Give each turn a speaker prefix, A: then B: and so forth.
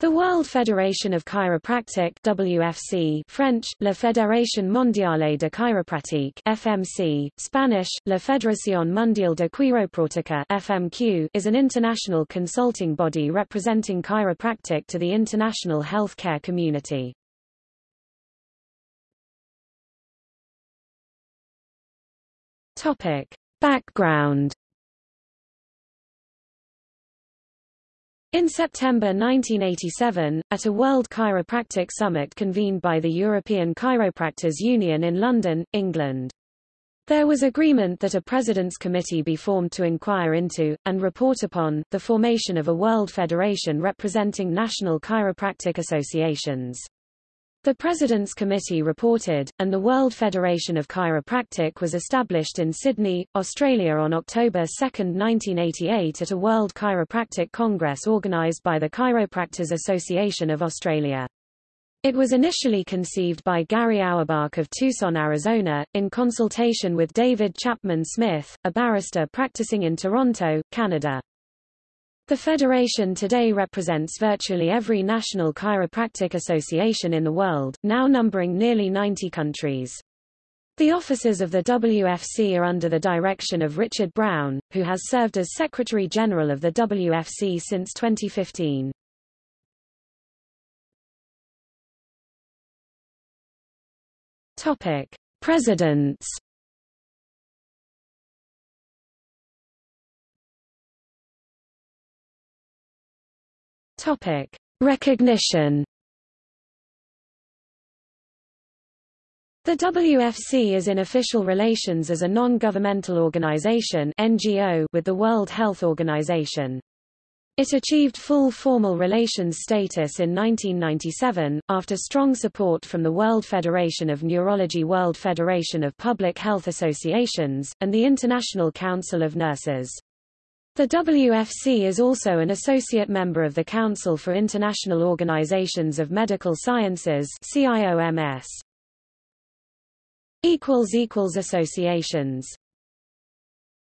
A: The World Federation of Chiropractic WFC French, La Fédération Mondiale de Chiropratique FMC, Spanish, La Federación Mundial de Quiropráctica FMQ, is an international consulting body representing chiropractic to the international healthcare community. Topic. Background In September 1987, at a World Chiropractic Summit convened by the European Chiropractors Union in London, England. There was agreement that a President's Committee be formed to inquire into, and report upon, the formation of a World Federation representing national chiropractic associations. The President's Committee reported, and the World Federation of Chiropractic was established in Sydney, Australia on October 2, 1988 at a World Chiropractic Congress organised by the Chiropractors Association of Australia. It was initially conceived by Gary Auerbach of Tucson, Arizona, in consultation with David Chapman Smith, a barrister practicing in Toronto, Canada. The Federation today represents virtually every national chiropractic association in the world, now numbering nearly 90 countries. The offices of the WFC are under the direction of Richard Brown, who has served as Secretary General of the WFC since 2015. Topic: Presidents Topic: Recognition. The WFC is in official relations as a non-governmental organization (NGO) with the World Health Organization. It achieved full formal relations status in 1997, after strong support from the World Federation of Neurology World Federation of Public Health Associations, and the International Council of Nurses. The WFC is also an associate member of the Council for International Organizations of Medical Sciences CIOMS. Associations